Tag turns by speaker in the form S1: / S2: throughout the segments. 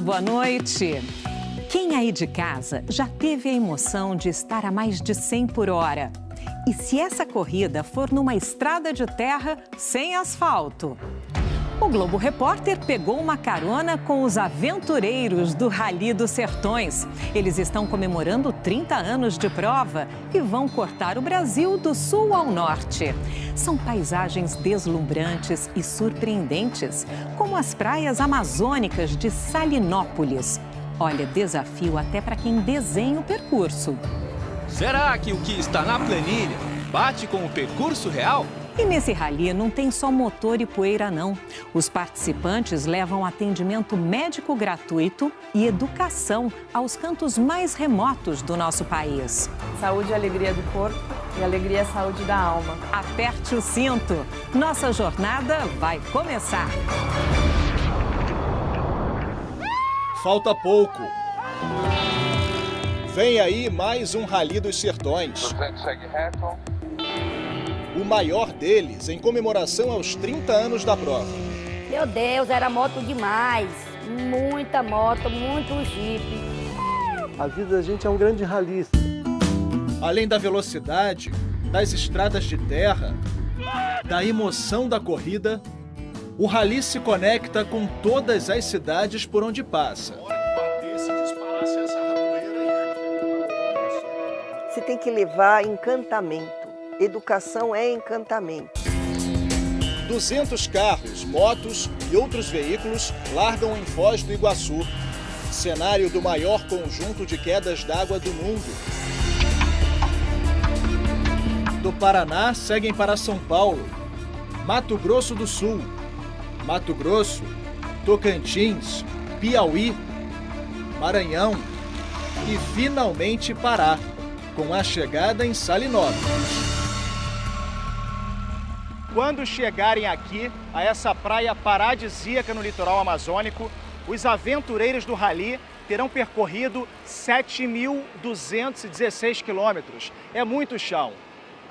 S1: boa noite. Quem aí de casa já teve a emoção de estar a mais de 100 por hora? E se essa corrida for numa estrada de terra sem asfalto? O Globo Repórter pegou uma carona com os aventureiros do Rally dos Sertões. Eles estão comemorando 30 anos de prova e vão cortar o Brasil do sul ao norte. São paisagens deslumbrantes e surpreendentes, como as praias amazônicas de Salinópolis. Olha, desafio até para quem desenha o percurso.
S2: Será que o que está na planilha bate com o percurso real?
S1: E nesse rally não tem só motor e poeira, não. Os participantes levam atendimento médico gratuito e educação aos cantos mais remotos do nosso país.
S3: Saúde e alegria do corpo e alegria e saúde da alma.
S1: Aperte o cinto. Nossa jornada vai começar.
S4: Falta pouco. Vem aí mais um Rally dos Sertões.
S5: segue reto.
S4: O maior deles em comemoração aos 30 anos da prova.
S6: Meu Deus, era moto demais. Muita moto, muito jipe.
S7: A vida da gente é um grande rally.
S4: Além da velocidade, das estradas de terra, da emoção da corrida, o rally se conecta com todas as cidades por onde passa.
S8: Você tem que levar encantamento. Educação é encantamento.
S4: 200 carros, motos e outros veículos largam em Foz do Iguaçu, cenário do maior conjunto de quedas d'água do mundo. Do Paraná seguem para São Paulo, Mato Grosso do Sul, Mato Grosso, Tocantins, Piauí, Maranhão e finalmente Pará, com a chegada em Salinópolis. Quando chegarem aqui, a essa praia paradisíaca no litoral amazônico, os aventureiros do Rally terão percorrido 7.216 quilômetros. É muito chão.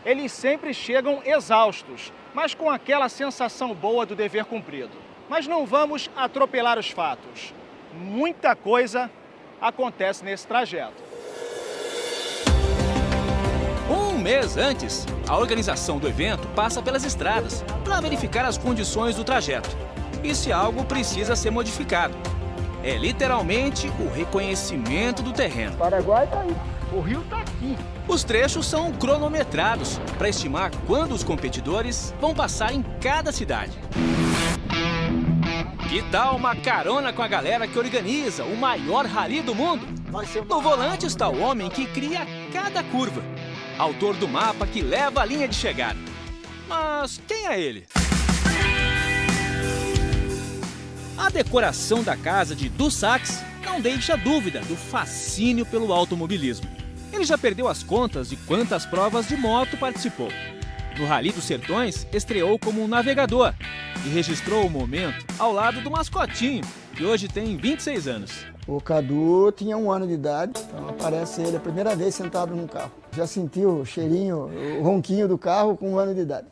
S4: Eles sempre chegam exaustos, mas com aquela sensação boa do dever cumprido. Mas não vamos atropelar os fatos. Muita coisa acontece nesse trajeto.
S2: Um mês antes, a organização do evento passa pelas estradas para verificar as condições do trajeto e se algo precisa ser modificado. É literalmente o reconhecimento do terreno.
S7: O Paraguai está aí, o rio está aqui.
S2: Os trechos são cronometrados para estimar quando os competidores vão passar em cada cidade. Que tal uma carona com a galera que organiza o maior rally do mundo? No volante está o homem que cria cada curva autor do mapa que leva a linha de chegada. Mas quem é ele? A decoração da casa de Dussax não deixa dúvida do fascínio pelo automobilismo. Ele já perdeu as contas de quantas provas de moto participou. No Rally dos Sertões, estreou como um navegador e registrou o momento ao lado do mascotinho, que hoje tem 26 anos.
S7: O Cadu tinha um ano de idade, então aparece ele a primeira vez sentado num carro. Já sentiu o cheirinho, o ronquinho do carro com um ano de idade.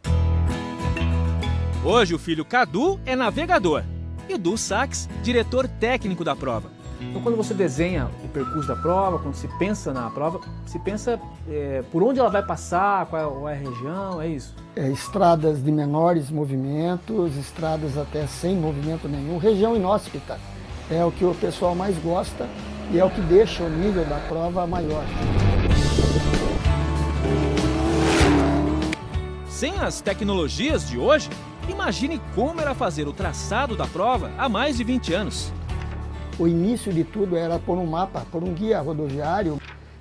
S2: Hoje o filho Cadu é navegador e Du Sax, diretor técnico da prova.
S9: Então, quando você desenha o percurso da prova, quando se pensa na prova, se pensa é, por onde ela vai passar, qual é, a região, é isso?
S7: É, estradas de menores movimentos, estradas até sem movimento nenhum, região inóspita. É o que o pessoal mais gosta e é o que deixa o nível da prova maior.
S2: Sem as tecnologias de hoje, imagine como era fazer o traçado da prova há mais de 20 anos.
S7: O início de tudo era por um mapa, por um guia rodoviário.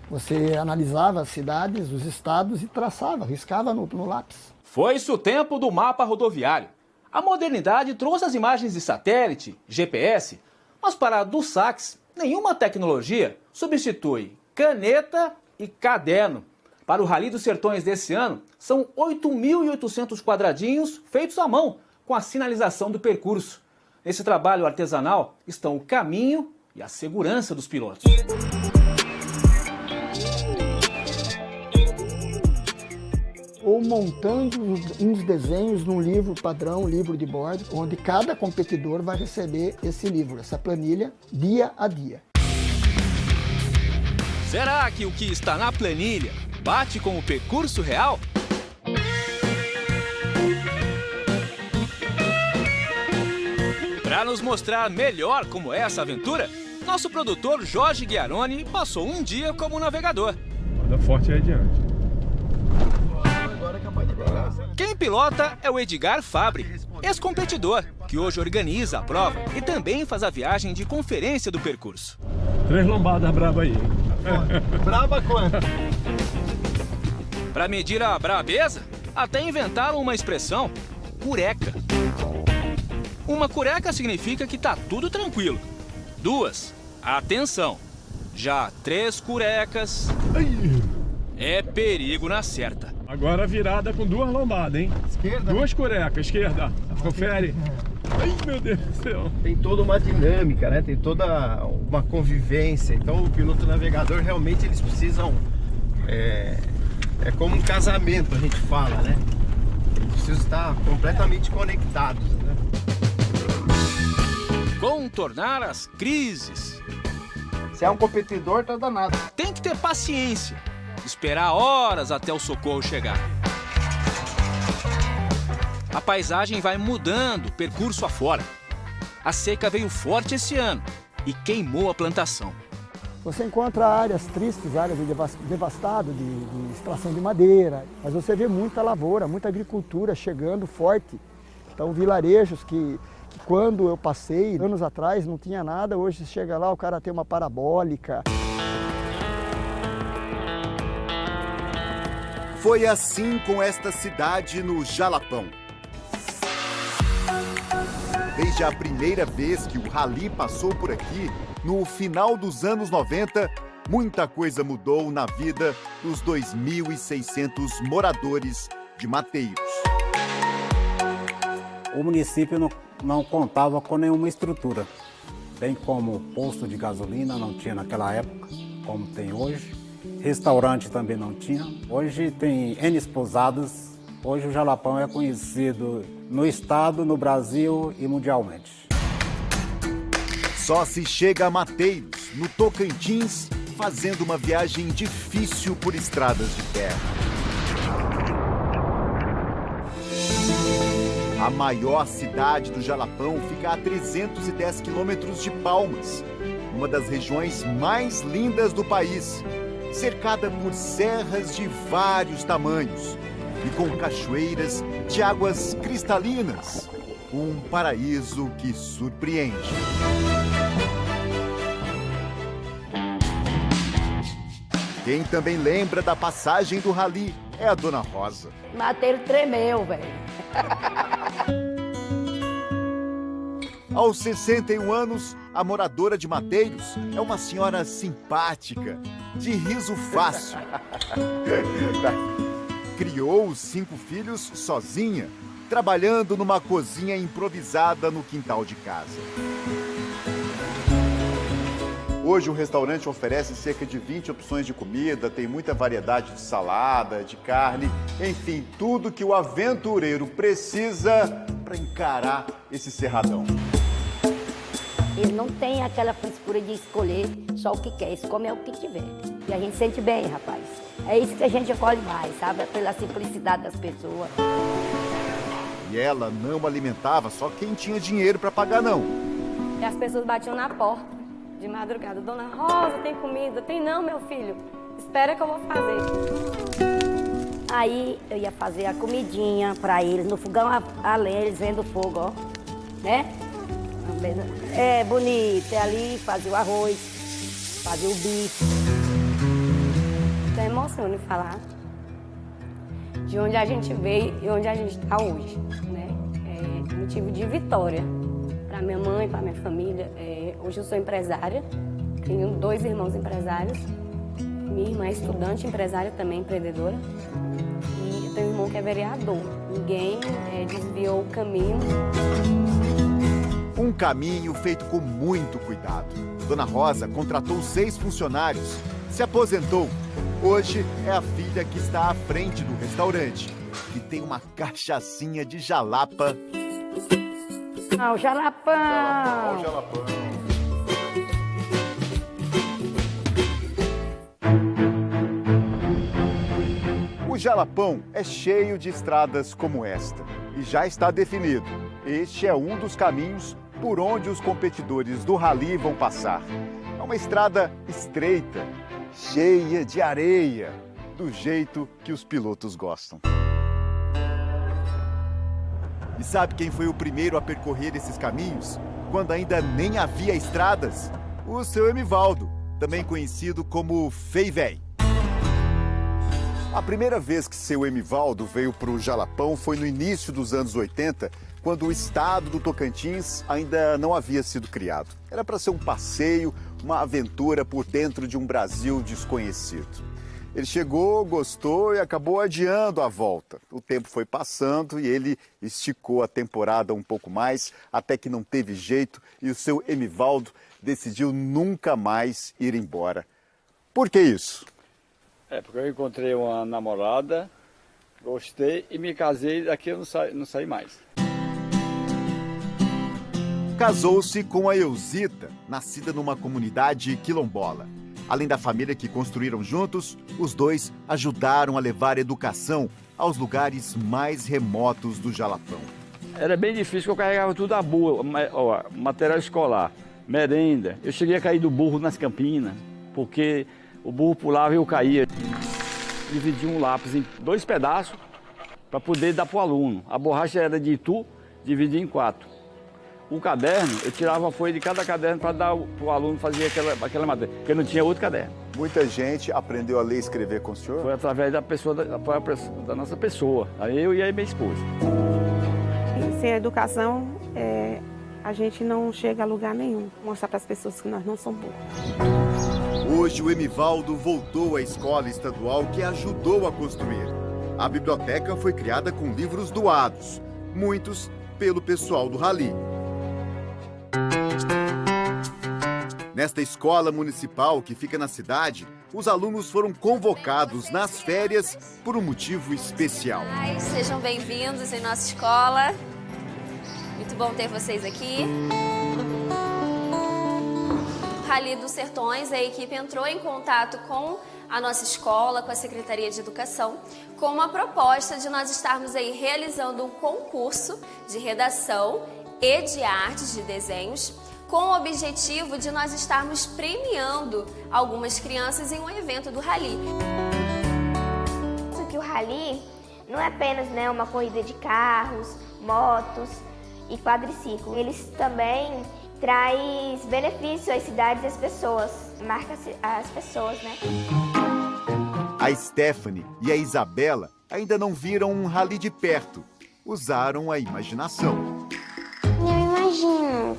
S7: Você analisava as cidades, os estados e traçava, riscava no, no lápis.
S2: Foi-se o tempo do mapa rodoviário. A modernidade trouxe as imagens de satélite, GPS, mas para a Dussax, nenhuma tecnologia substitui caneta e caderno. Para o Rally dos Sertões desse ano, são 8.800 quadradinhos feitos à mão, com a sinalização do percurso. Nesse trabalho artesanal estão o caminho e a segurança dos pilotos.
S7: O montando uns desenhos num livro padrão, um livro de bordo, onde cada competidor vai receber esse livro, essa planilha, dia a dia.
S2: Será que o que está na planilha bate com o percurso real? Para nos mostrar melhor como é essa aventura, nosso produtor Jorge Guiaroni passou um dia como navegador.
S5: Manda forte aí adiante.
S2: Quem pilota é o Edgar Fabre, ex-competidor, que hoje organiza a prova e também faz a viagem de conferência do percurso.
S5: Três lombadas braba aí.
S10: Braba quanto?
S2: Para medir a brabeza, até inventaram uma expressão, cureca. Uma cureca significa que tá tudo tranquilo. Duas, atenção. Já três curecas, é perigo na certa.
S5: Agora virada com duas lombadas, hein?
S10: Esquerda.
S5: Duas curecas, esquerda. Confere. Ai, meu Deus do céu.
S11: Tem toda uma dinâmica, né? Tem toda uma convivência. Então o piloto navegador realmente eles precisam. É, é como um casamento, a gente fala, né? Eles precisam estar completamente conectados, né?
S2: Contornar as crises.
S11: Se é um competidor, tá danado.
S2: Tem que ter paciência. Esperar horas até o socorro chegar. A paisagem vai mudando, percurso afora. A seca veio forte esse ano e queimou a plantação.
S7: Você encontra áreas tristes, áreas de devas- devastado de, de extração de madeira, mas você vê muita lavoura, muita agricultura chegando forte. Então, vilarejos que, quando eu passei, anos atrás, não tinha nada, hoje chega lá, o cara tem uma parabólica.
S12: Foi assim com esta cidade no Jalapão. Desde a primeira vez que o Rally passou por aqui, no final dos anos 90, muita coisa mudou na vida dos 2.600 moradores de Mateiros.
S13: O município não, não contava com nenhuma estrutura, bem como posto de gasolina não tinha naquela época, como tem hoje. Restaurante também não tinha. Hoje tem N pousadas. Hoje o Jalapão é conhecido no estado, no Brasil e mundialmente.
S12: Só se chega a Mateiros, no Tocantins, fazendo uma viagem difícil por estradas de terra. A maior cidade do Jalapão fica a 310 quilômetros de Palmas, uma das regiões mais lindas do país, cercada por serras de vários tamanhos e com cachoeiras de águas cristalinas. Um paraíso que surpreende. Quem também lembra da passagem do Rally é a Dona Rosa.
S14: Mateiro tremeu, velho.
S12: Aos 61 anos, a moradora de Mateiros é uma senhora simpática, de riso fácil. Criou os cinco filhos sozinha, trabalhando numa cozinha improvisada no quintal de casa. Hoje o restaurante oferece cerca de 20 opções de comida, tem muita variedade de salada, de carne, enfim, tudo que o aventureiro precisa para encarar esse cerradão.
S14: Ele não tem aquela frescura de escolher só o que quer, escolhe o que tiver. E a gente sente bem, rapaz. É isso que a gente acolhe mais, sabe? Pela simplicidade das pessoas.
S12: E ela não alimentava só quem tinha dinheiro para pagar, não.
S3: E as pessoas batiam na porta de madrugada. Dona Rosa, tem comida? Tem não, meu filho. Espera que eu vou fazer.
S14: Aí eu ia fazer a comidinha pra eles, no fogão a, a lenha, eles vendo o fogo, ó. Né? É bonito, é ali, fazia o arroz, fazia o bife. Então é de falar de onde a gente veio e onde a gente está hoje, né? É motivo de vitória para minha mãe, para minha família. É, hoje eu sou empresária, tenho dois irmãos empresários. Minha irmã é estudante, empresária também, empreendedora. E eu tenho um irmão que é vereador. Ninguém é, desviou o caminho.
S12: Um caminho feito com muito cuidado. Dona Rosa contratou seis funcionários, se aposentou Hoje é a filha que está à frente do restaurante, que tem uma cachaçinha de jalapa.
S14: Ah, o jalapão.
S12: Jalapão, jalapão. O Jalapão é cheio de estradas como esta e já está definido. Este é um dos caminhos por onde os competidores do rally vão passar. É uma estrada estreita, cheia de areia, do jeito que os pilotos gostam. E sabe quem foi o primeiro a percorrer esses caminhos? Quando ainda nem havia estradas? O seu Emivaldo, também conhecido como Feivei. A primeira vez que seu Emivaldo veio para o Jalapão foi no início dos anos 80, quando o estado do Tocantins ainda não havia sido criado. Era para ser um passeio, uma aventura por dentro de um Brasil desconhecido. Ele chegou, gostou e acabou adiando a volta. O tempo foi passando e ele esticou a temporada um pouco mais, até que não teve jeito e o seu Emivaldo decidiu nunca mais ir embora. Por que isso?
S15: É, porque eu encontrei uma namorada, gostei e me casei, daqui eu não saí, não saí mais.
S12: Casou-se com a Eusita, nascida numa comunidade quilombola. Além da família que construíram juntos, os dois ajudaram a levar educação aos lugares mais remotos do Jalapão.
S15: Era bem difícil, eu carregava tudo a boa, material escolar, merenda. Eu cheguei a cair do burro nas campinas, porque o burro pulava e eu caía. Dividi um lápis em dois pedaços para poder dar para o aluno. A borracha era de Itu, dividi em quatro. O caderno, eu tirava a folha de cada caderno para dar para o aluno fazer aquela, aquela matéria, porque não tinha outro caderno.
S12: Muita gente aprendeu a ler e escrever com o senhor?
S15: Foi através da pessoa, da, da nossa pessoa, aí eu e a minha esposa.
S16: Sem a educação, é, a gente não chega a lugar nenhum. Mostrar para as pessoas que nós não somos burros.
S12: Hoje o Emivaldo voltou à escola estadual que ajudou a construir. A biblioteca foi criada com livros doados, muitos pelo pessoal do Rally. Nesta escola municipal que fica na cidade, os alunos foram convocados nas férias por um motivo especial.
S6: Sejam bem-vindos em nossa escola. Muito bom ter vocês aqui. Rally dos Sertões, a equipe entrou em contato com a nossa escola, com a Secretaria de Educação, com uma proposta de nós estarmos aí realizando um concurso de redação e de artes de desenhos com o objetivo de nós estarmos premiando algumas crianças em um evento do Rally.
S17: que o Rally não é apenas né, uma corrida de carros, motos e quadriciclo. Eles também traz benefícios às cidades e às pessoas, marca as pessoas, né?
S12: A Stephanie e a Isabela ainda não viram um rally de perto. Usaram a imaginação.
S17: Eu imagino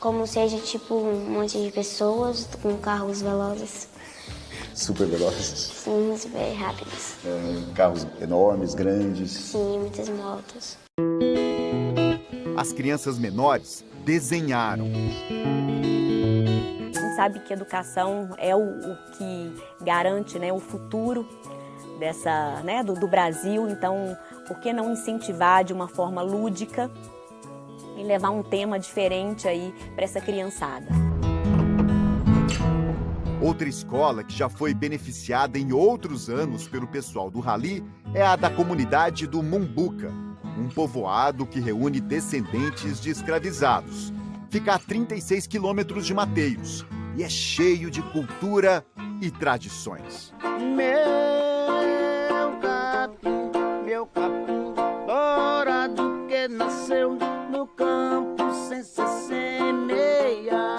S17: como seja tipo um monte de pessoas com carros velozes.
S12: Super velozes?
S17: Sim, super rápidos.
S12: É, carros enormes, grandes?
S17: Sim, muitas motos.
S12: As crianças menores desenharam.
S18: A gente sabe que educação é o, o que garante né, o futuro dessa, né, do, do Brasil, então por que não incentivar de uma forma lúdica e levar um tema diferente aí para essa criançada.
S12: Outra escola que já foi beneficiada em outros anos pelo pessoal do Rally é a da comunidade do Mumbuca, um povoado que reúne descendentes de escravizados. Fica a 36 quilômetros de Mateiros e é cheio de cultura e tradições.
S19: Meu capim, meu capim, dourado que nasceu campo sem se semear.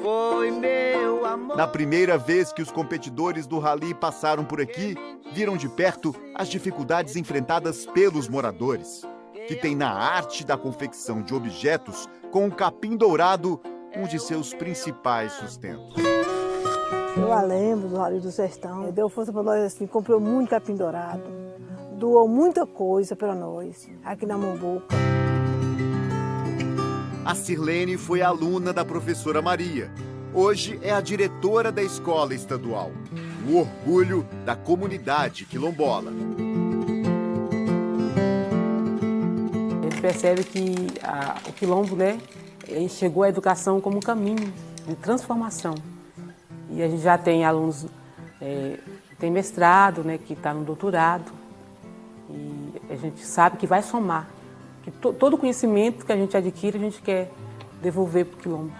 S19: Foi meu amor.
S12: Na primeira vez que os competidores do rally passaram por aqui, viram de perto as dificuldades enfrentadas pelos moradores, que têm na arte da confecção de objetos com o capim dourado um de seus principais sustentos.
S20: Eu a lembro do Rally do Sertão, deu força para nós assim, comprou muito capim dourado doou muita coisa para nós aqui na Mombuca.
S12: A Sirlene foi aluna da professora Maria Hoje é a diretora da escola estadual. O orgulho da comunidade quilombola.
S16: A gente percebe que a, o quilombo, né, chegou à educação como um caminho de transformação. E a gente já tem alunos, é, tem mestrado, né, que está no doutorado. A gente sabe que vai somar. Que to, todo o conhecimento que a gente adquire, a gente quer devolver para o quilombo.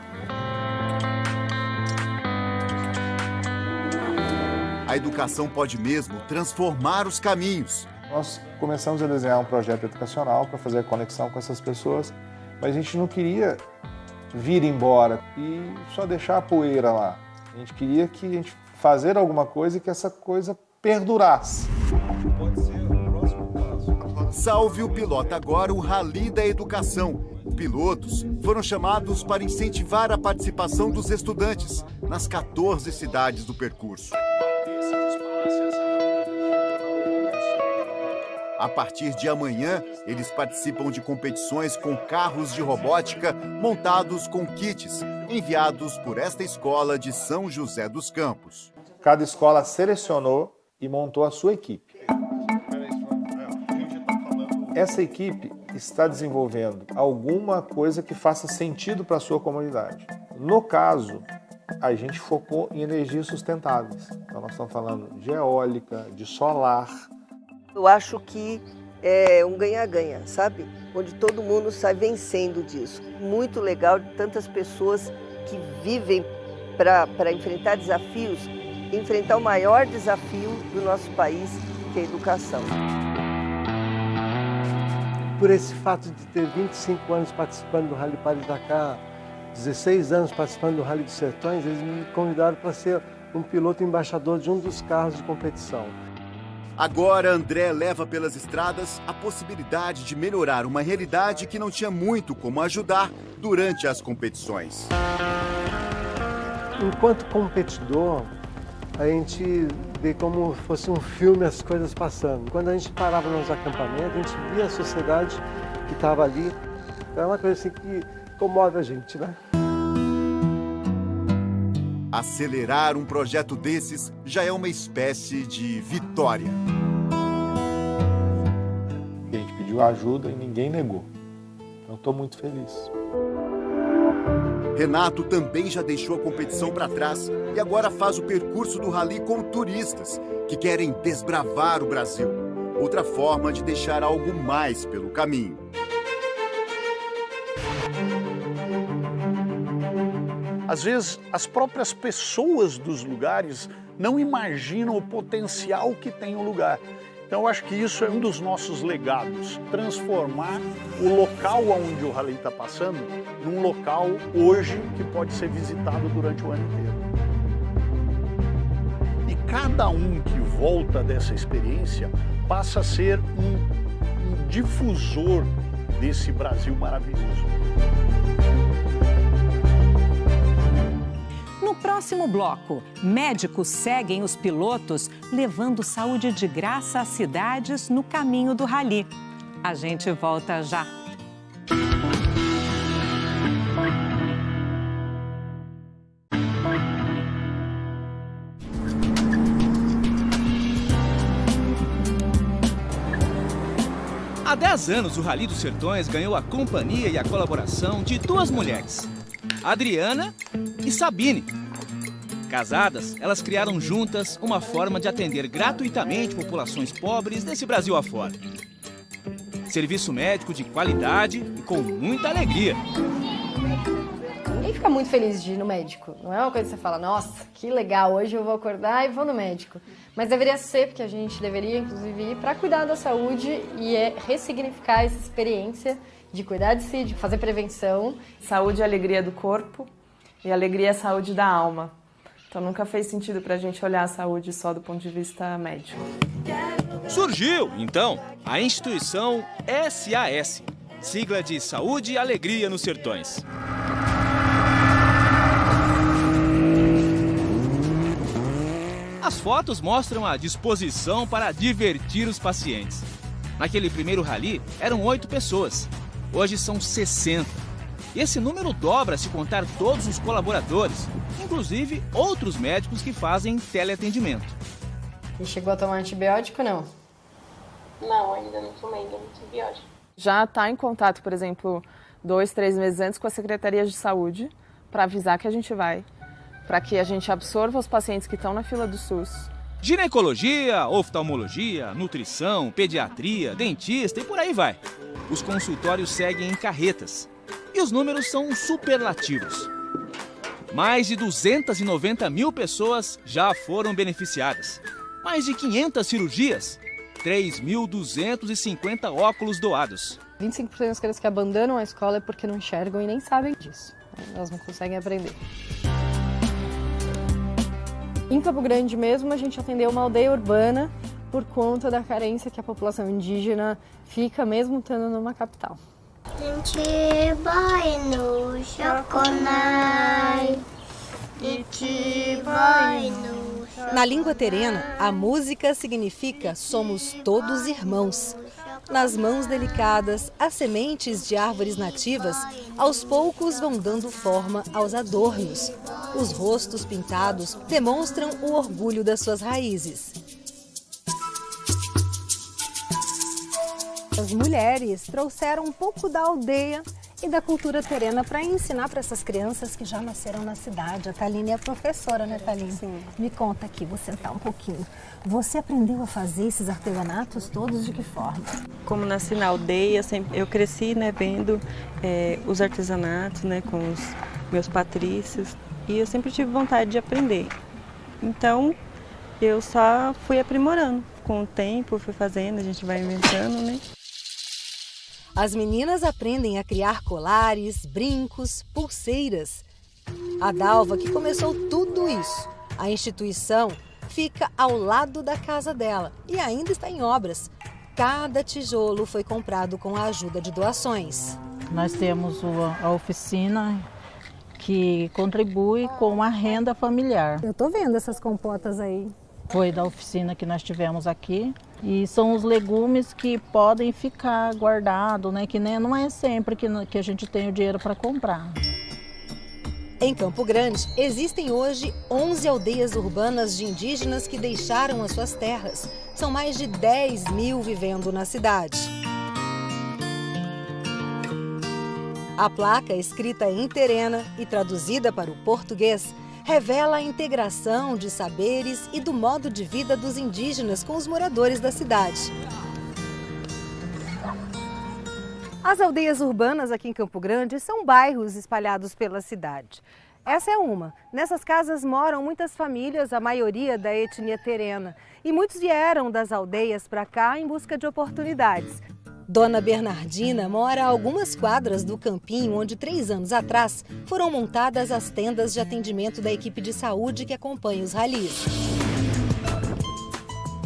S12: A educação pode mesmo transformar os caminhos.
S21: Nós começamos a desenhar um projeto educacional para fazer a conexão com essas pessoas, mas a gente não queria vir embora e só deixar a poeira lá. A gente queria que a gente fazer alguma coisa e que essa coisa perdurasse.
S12: Salve o Pilota agora o Rally da Educação. Pilotos foram chamados para incentivar a participação dos estudantes nas 14 cidades do percurso. A partir de amanhã, eles participam de competições com carros de robótica montados com kits enviados por esta escola de São José dos Campos.
S21: Cada escola selecionou e montou a sua equipe. Essa equipe está desenvolvendo alguma coisa que faça sentido para a sua comunidade. No caso, a gente focou em energias sustentáveis. Então nós estamos falando de eólica, de solar,
S8: eu acho que é um ganha-ganha, sabe? Onde todo mundo sai vencendo disso. Muito legal de tantas pessoas que vivem para enfrentar desafios, enfrentar o maior desafio do nosso país, que é a educação.
S22: Por esse fato de ter 25 anos participando do Rally Paris Dakar, 16 anos participando do Rally dos Sertões, eles me convidaram para ser um piloto embaixador de um dos carros de competição.
S12: Agora, André leva pelas estradas a possibilidade de melhorar uma realidade que não tinha muito como ajudar durante as competições.
S22: Enquanto competidor, a gente vê como fosse um filme as coisas passando. Quando a gente parava nos acampamentos, a gente via a sociedade que estava ali. É uma coisa assim que comove a gente, né?
S12: Acelerar um projeto desses já é uma espécie de vitória.
S21: A gente pediu ajuda e ninguém negou. Então estou muito feliz.
S12: Renato também já deixou a competição para trás e agora faz o percurso do rally com turistas que querem desbravar o Brasil. Outra forma de deixar algo mais pelo caminho.
S23: Às vezes, as próprias pessoas dos lugares não imaginam o potencial que tem o lugar. Então, eu acho que isso é um dos nossos legados, transformar o local onde o rally está passando num local hoje que pode ser visitado durante o ano inteiro. E cada um que volta dessa experiência passa a ser um, um difusor desse Brasil maravilhoso.
S1: No próximo bloco, médicos seguem os pilotos levando saúde de graça às cidades no caminho do rally. A gente volta já.
S2: Há 10 anos, o Rally dos Sertões ganhou a companhia e a colaboração de duas mulheres, Adriana e Sabine. Casadas, elas criaram juntas uma forma de atender gratuitamente populações pobres desse Brasil afora. Serviço médico de qualidade e com muita alegria.
S3: Ninguém fica muito feliz de ir no médico. Não é uma coisa que você fala, nossa, que legal, hoje eu vou acordar e vou no médico. Mas deveria ser, porque a gente deveria, inclusive, ir para cuidar da saúde e é ressignificar essa experiência de cuidar de si, de fazer prevenção.
S24: Saúde é alegria do corpo e alegria é saúde da alma. Então nunca fez sentido para a gente olhar a saúde só do ponto de vista médico.
S2: Surgiu, então, a instituição SAS, sigla de Saúde e Alegria nos Sertões. As fotos mostram a disposição para divertir os pacientes. Naquele primeiro rally, eram oito pessoas. Hoje são 60. E esse número dobra se contar todos os colaboradores, inclusive outros médicos que fazem teleatendimento.
S3: E chegou a tomar antibiótico não?
S24: Não, ainda não tomei nenhum antibiótico. Já está em contato, por exemplo, dois, três meses antes com a Secretaria de Saúde para avisar que a gente vai, para que a gente absorva os pacientes que estão na fila do SUS.
S2: Ginecologia, oftalmologia, nutrição, pediatria, dentista e por aí vai. Os consultórios seguem em carretas. E os números são superlativos. Mais de 290 mil pessoas já foram beneficiadas. Mais de 500 cirurgias. 3.250 óculos doados.
S3: 25% das crianças que abandonam a escola é porque não enxergam e nem sabem disso. Elas não conseguem aprender. Em Campo Grande mesmo, a gente atendeu uma aldeia urbana por conta da carência que a população indígena fica mesmo estando numa capital.
S25: Gente vai no choconai,
S26: na língua terena, a música significa somos todos irmãos. Nas mãos delicadas, as sementes de árvores nativas aos poucos vão dando forma aos adornos. Os rostos pintados demonstram o orgulho das suas raízes. As mulheres trouxeram um pouco da aldeia e da cultura terena para ensinar para essas crianças que já nasceram na cidade. A Taline é professora, né, Taline? Sim. Me conta aqui, vou sentar um pouquinho. Você aprendeu a fazer esses artesanatos todos de que forma?
S27: Como nasci na aldeia, eu cresci né, vendo é, os artesanatos né, com os meus patrícios e eu sempre tive vontade de aprender. Então, eu só fui aprimorando. Com o tempo, fui fazendo, a gente vai inventando, né?
S26: As meninas aprendem a criar colares, brincos, pulseiras. A Dalva que começou tudo isso. A instituição fica ao lado da casa dela e ainda está em obras. Cada tijolo foi comprado com a ajuda de doações.
S28: Nós temos a oficina que contribui com a renda familiar.
S26: Eu estou vendo essas compotas aí.
S28: Foi da oficina que nós tivemos aqui. E são os legumes que podem ficar guardados, né? Que nem, não é sempre que, que a gente tem o dinheiro para comprar.
S26: Em Campo Grande, existem hoje 11 aldeias urbanas de indígenas que deixaram as suas terras. São mais de 10 mil vivendo na cidade. A placa, escrita em terena e traduzida para o português, revela a integração de saberes e do modo de vida dos indígenas com os moradores da cidade. As aldeias urbanas aqui em Campo Grande são bairros espalhados pela cidade. Essa é uma. Nessas casas moram muitas famílias, a maioria da etnia terena. E muitos vieram das aldeias para cá em busca de oportunidades. Dona Bernardina mora a algumas quadras do campinho onde, três anos atrás, foram montadas as tendas de atendimento da equipe de saúde que acompanha os ralis.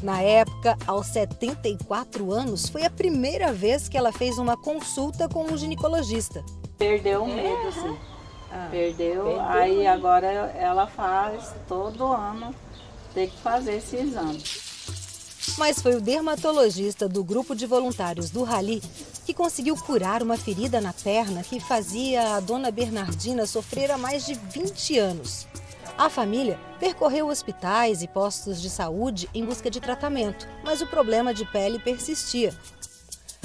S26: Na época, aos 74 anos, foi a primeira vez que ela fez uma consulta com um ginecologista.
S29: Perdeu o medo, sim. Ah, perdeu, perdeu, aí agora ela faz todo ano, tem que fazer esse exame.
S26: Mas foi o dermatologista do grupo de voluntários do Rally que conseguiu curar uma ferida na perna que fazia a dona Bernardina sofrer há mais de 20 anos. A família percorreu hospitais e postos de saúde em busca de tratamento, mas o problema de pele persistia.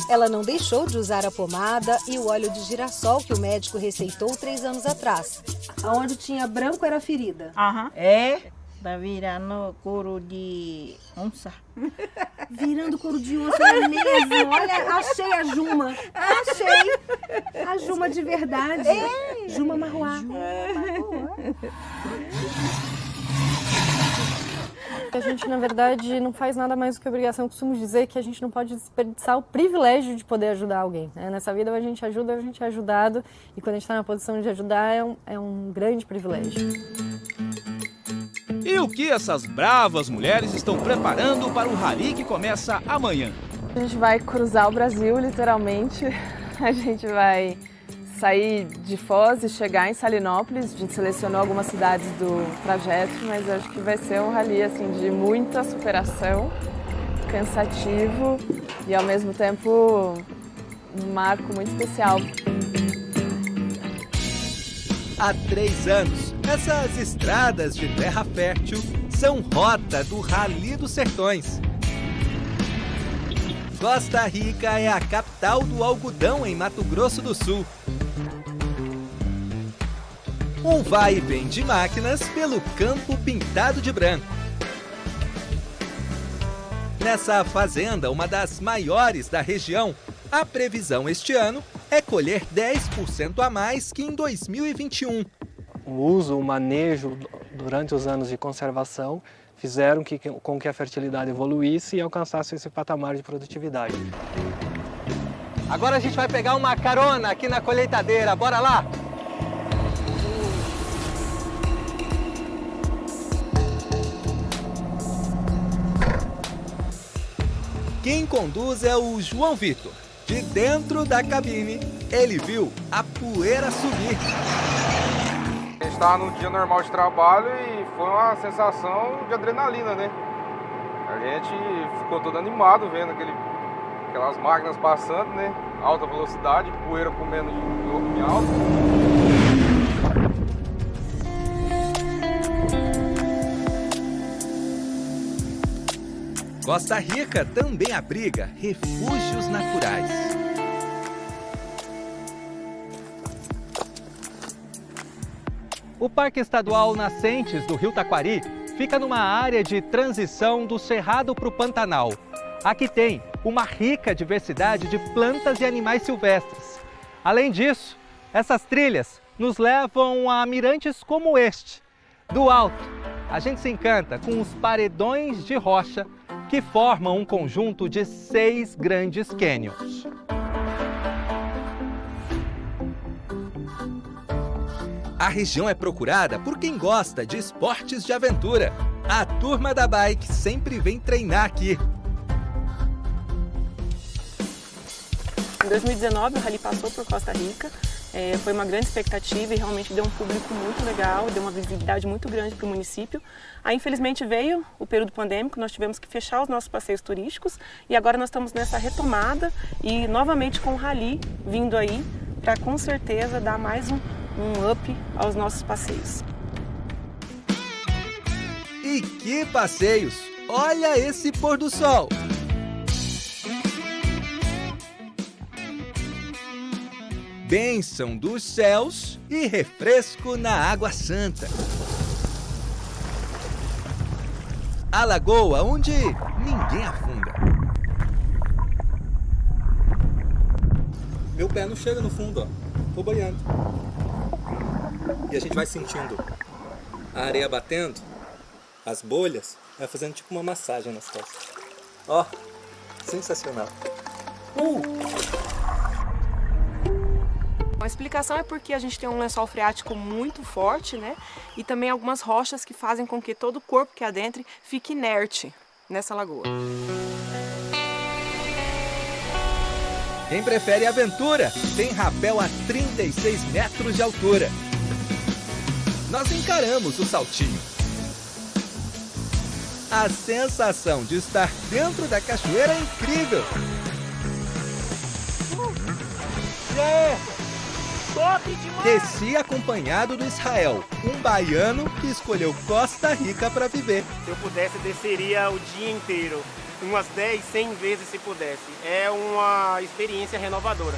S26: Ela não deixou de usar a pomada e o óleo de girassol que o médico receitou três anos atrás. Aonde tinha branco era a ferida.
S29: Aham. É? Tá virando couro de onça.
S26: Virando couro de onça é mesmo. Olha, achei a Juma. Achei. A Juma de verdade. É. Juma Marruá.
S3: A gente, na verdade, não faz nada mais do que obrigação. Eu costumo dizer que a gente não pode desperdiçar o privilégio de poder ajudar alguém. Né? Nessa vida, a gente ajuda, a gente é ajudado. E quando a gente está na posição de ajudar, é um, é um grande privilégio.
S2: E o que essas bravas mulheres estão preparando para o rally que começa amanhã?
S24: A gente vai cruzar o Brasil, literalmente. A gente vai sair de Foz e chegar em Salinópolis. A gente selecionou algumas cidades do trajeto, mas acho que vai ser um rally assim, de muita superação, cansativo e ao mesmo tempo um marco muito especial.
S30: Há três anos, essas estradas de terra fértil são rota do Rally dos Sertões. Costa Rica é a capital do algodão em Mato Grosso do Sul. Um vai e vem de máquinas pelo campo pintado de branco. Nessa fazenda, uma das maiores da região, a previsão este ano é colher 10% a mais que em 2021.
S31: O uso, o manejo durante os anos de conservação fizeram que, com que a fertilidade evoluísse e alcançasse esse patamar de produtividade.
S30: Agora a gente vai pegar uma carona aqui na colheitadeira, bora lá? Quem conduz é o João Vitor. De dentro da cabine, ele viu a poeira subir.
S32: Estava num dia normal de trabalho e foi uma sensação de adrenalina, né? A gente ficou todo animado vendo aquele, aquelas máquinas passando, né? Alta velocidade, poeira comendo em, em alto.
S30: Costa Rica também abriga refúgios naturais. O Parque Estadual Nascentes do Rio Taquari fica numa área de transição do Cerrado para o Pantanal. Aqui tem uma rica diversidade de plantas e animais silvestres. Além disso, essas trilhas nos levam a mirantes como este. Do alto, a gente se encanta com os paredões de rocha que formam um conjunto de seis grandes cânions. A região é procurada por quem gosta de esportes de aventura. A turma da bike sempre vem treinar aqui.
S24: Em 2019, o Rally passou por Costa Rica. É, foi uma grande expectativa e realmente deu um público muito legal, deu uma visibilidade muito grande para o município. Aí, infelizmente, veio o período pandêmico, nós tivemos que fechar os nossos passeios turísticos e agora nós estamos nessa retomada e novamente com o Rally vindo aí para com certeza dar mais um, um up aos nossos passeios.
S30: E que passeios! Olha esse pôr do sol! Bênção dos céus e refresco na água santa. A lagoa onde ninguém afunda.
S33: Meu pé não chega no fundo, ó. Tô boiando. E a gente vai sentindo a areia batendo, as bolhas, vai fazendo tipo uma massagem nas costas. Ó, sensacional. Uh!
S24: A explicação é porque a gente tem um lençol freático muito forte, né? E também algumas rochas que fazem com que todo o corpo que adentre fique inerte nessa lagoa.
S30: Quem prefere aventura tem rapel a 36 metros de altura. Nós encaramos o saltinho. A sensação de estar dentro da cachoeira é incrível. Desci acompanhado do Israel, um baiano que escolheu Costa Rica para viver.
S34: Se eu pudesse, desceria o dia inteiro. Umas 10, 100 vezes se pudesse. É uma experiência renovadora.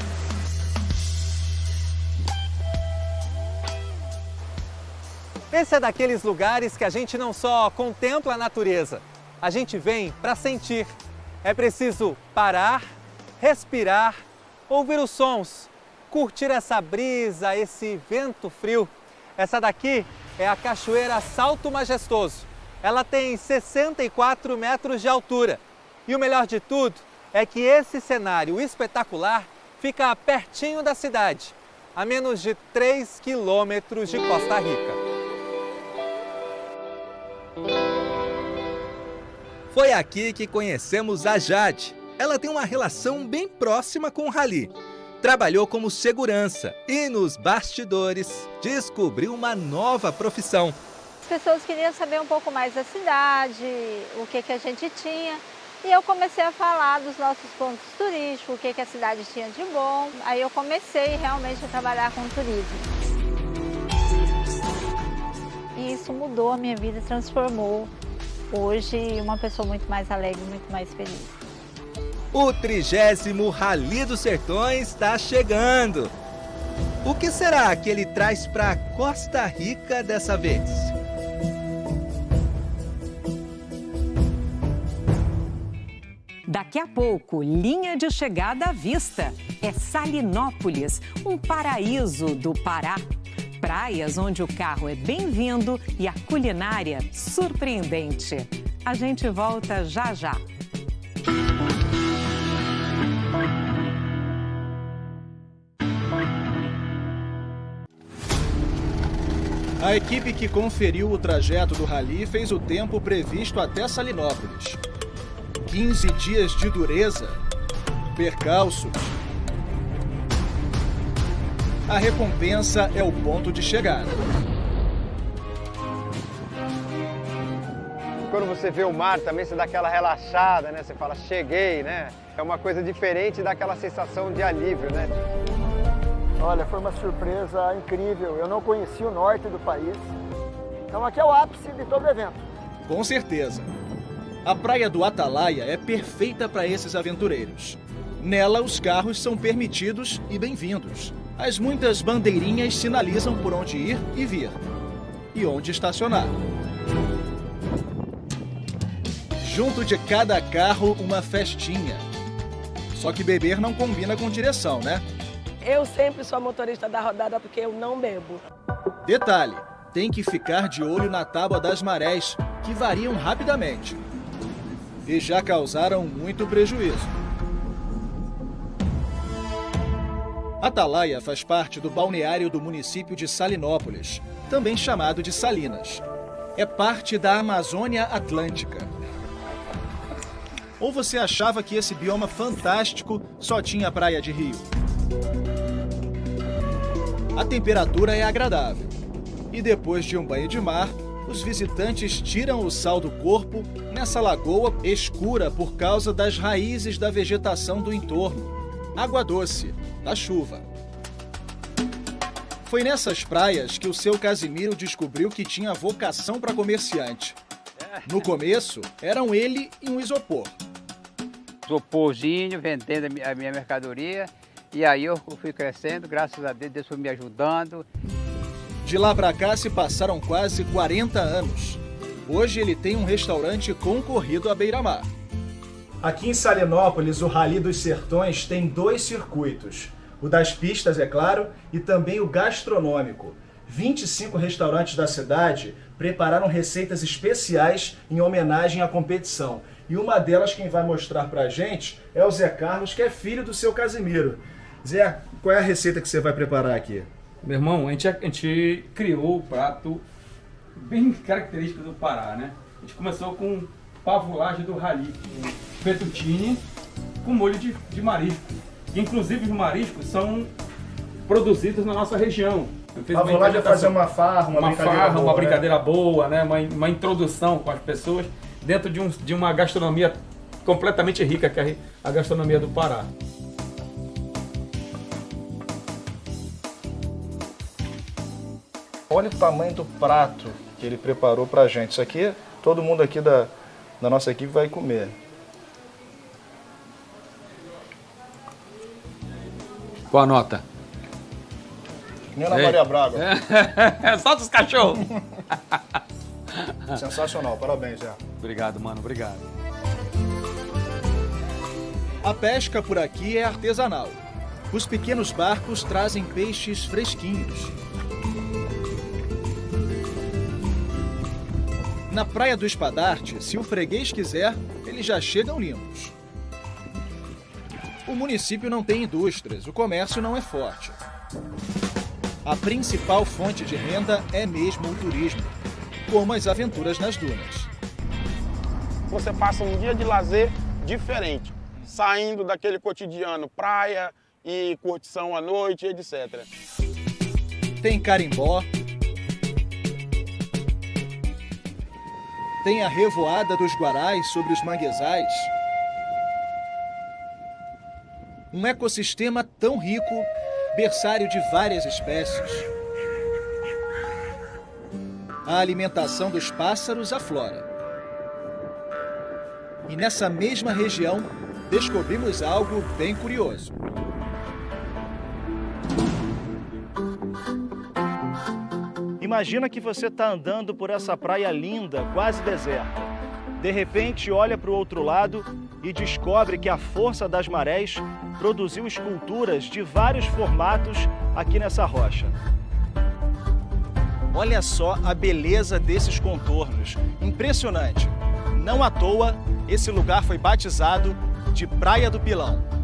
S30: Esse é daqueles lugares que a gente não só contempla a natureza, a gente vem para sentir. É preciso parar, respirar, ouvir os sons, curtir essa brisa, esse vento frio. Essa daqui é a Cachoeira Salto Majestoso. Ela tem 64 metros de altura. E o melhor de tudo é que esse cenário espetacular fica pertinho da cidade, a menos de 3 quilômetros de Costa Rica. Foi aqui que conhecemos a Jade. Ela tem uma relação bem próxima com o Rally. Trabalhou como segurança e nos bastidores descobriu uma nova profissão.
S35: As pessoas queriam saber um pouco mais da cidade, o que, que a gente tinha. E eu comecei a falar dos nossos pontos turísticos, o que, que a cidade tinha de bom. Aí eu comecei realmente a trabalhar com turismo. e isso mudou a minha vida, transformou hoje uma pessoa muito mais alegre, muito mais feliz.
S36: O trigésimo Rally dos Sertões está chegando. O que será que ele traz para Costa Rica dessa vez?
S1: Daqui a pouco, linha de chegada à vista. É Salinópolis, um paraíso do Pará. Praias onde o carro é bem-vindo e a culinária surpreendente. A gente volta já já.
S4: A equipe que conferiu o trajeto do rally fez o tempo previsto até Salinópolis. 15 dias de dureza, percalços. A recompensa é o ponto de chegada.
S37: Quando você vê o mar também, você dá aquela relaxada, né? Você fala, cheguei, né? É uma coisa diferente daquela sensação de alívio, né?
S38: Olha, foi uma surpresa incrível. Eu não conhecia o norte do país. Então aqui é o ápice de todo o evento.
S4: Com certeza. A praia do Atalaia é perfeita para esses aventureiros. Nela, os carros são permitidos e bem-vindos. As muitas bandeirinhas sinalizam por onde ir e vir e onde estacionar. Junto de cada carro, uma festinha. Só que beber não combina com direção, né?
S39: Eu sempre sou a motorista da rodada porque eu não bebo.
S4: Detalhe: tem que ficar de olho na tábua das marés, que variam rapidamente. E já causaram muito prejuízo. Atalaia faz parte do balneário do município de Salinópolis, também chamado de Salinas. É parte da Amazônia Atlântica. Ou você achava que esse bioma fantástico só tinha praia de rio? A temperatura é agradável. E depois de um banho de mar, os visitantes tiram o sal do corpo nessa lagoa escura por causa das raízes da vegetação do entorno. Água doce, da chuva. Foi nessas praias que o seu Casimiro descobriu que tinha vocação para comerciante. No começo, eram ele e um isopor.
S40: Isoporzinho, vendendo a mi- a minha mercadoria. E aí eu fui crescendo, graças a Deus, Deus foi me ajudando.
S4: De lá para cá se passaram quase 40 anos. Hoje ele tem um restaurante concorrido à beira-mar. Aqui em Salinópolis, o Rally dos Sertões tem dois circuitos. O das pistas, é claro, e também o gastronômico. 25 restaurantes da cidade prepararam receitas especiais em homenagem à competição. E uma delas, quem vai mostrar pra gente, é o Zé Carlos, que é filho do seu Casimiro. Zé, qual é a receita que você vai preparar aqui?
S41: Meu irmão, a gente, a gente criou o prato bem característico do Pará, né? A gente começou com pavulagem do rali, fettuccine com molho de, de marisco. Inclusive os mariscos são produzidos na nossa região. Uma
S4: Pavulagem é fazer uma farra, uma brincadeira
S41: farra,
S4: boa,
S41: uma
S4: né?
S41: brincadeira boa, né? Uma, uma introdução com as pessoas dentro de, um, de uma gastronomia completamente rica, que é a gastronomia do Pará.
S4: Olha o tamanho do prato que ele preparou pra gente. Isso aqui, todo mundo aqui da, da nossa equipe vai comer.
S41: Qual a nota?
S4: Nem na
S41: Ei.
S4: Maria Braga.
S41: Solta os cachorros!
S4: Sensacional, parabéns, Zé.
S41: Obrigado, mano, obrigado.
S4: A pesca por aqui é artesanal. Os pequenos barcos trazem peixes fresquinhos. Na Praia do Espadarte, se o freguês quiser, eles já chegam limpos. O município não tem indústrias, o comércio não é forte. A principal fonte de renda é mesmo o turismo, como as aventuras nas dunas.
S42: Você passa um dia de lazer diferente, saindo daquele cotidiano praia e curtição à noite, etc.
S4: Tem carimbó. Tem a revoada dos guarais sobre os manguezais. Um ecossistema tão rico, berçário de várias espécies. a alimentação dos pássaros aflora. E nessa mesma região, descobrimos algo bem curioso. Imagina que você está andando por essa praia linda, quase deserta. De repente, olha para o outro lado e descobre que a força das marés produziu esculturas de vários formatos aqui nessa rocha. Olha só a beleza desses contornos. Impressionante. Não à toa, esse lugar foi batizado de Praia do Pilão.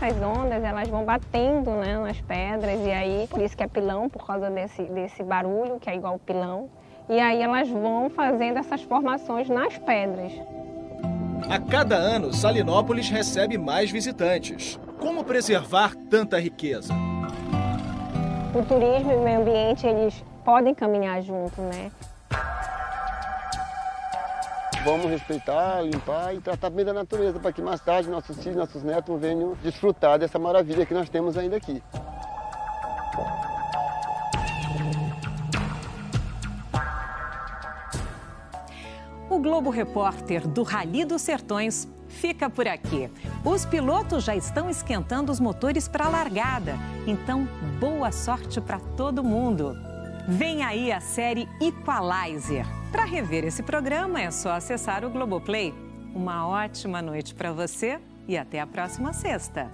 S43: Essas ondas, elas vão batendo né, nas pedras e aí, por isso que é pilão, por causa desse, desse barulho, que é igual pilão. E aí elas vão fazendo essas formações nas pedras.
S4: A cada ano, Salinópolis recebe mais visitantes. Como preservar tanta riqueza?
S43: O turismo e o meio ambiente, eles podem caminhar junto, né?
S38: Vamos respeitar, limpar e tratar bem da natureza, para que mais tarde nossos filhos, nossos netos venham desfrutar dessa maravilha que nós temos ainda aqui.
S1: O Globo Repórter do Rally dos Sertões fica por aqui. Os pilotos já estão esquentando os motores para a largada, então boa sorte para todo mundo. Vem aí a série Equalizer. Para rever esse programa é só acessar o Globoplay. Uma ótima noite para você e até a próxima sexta.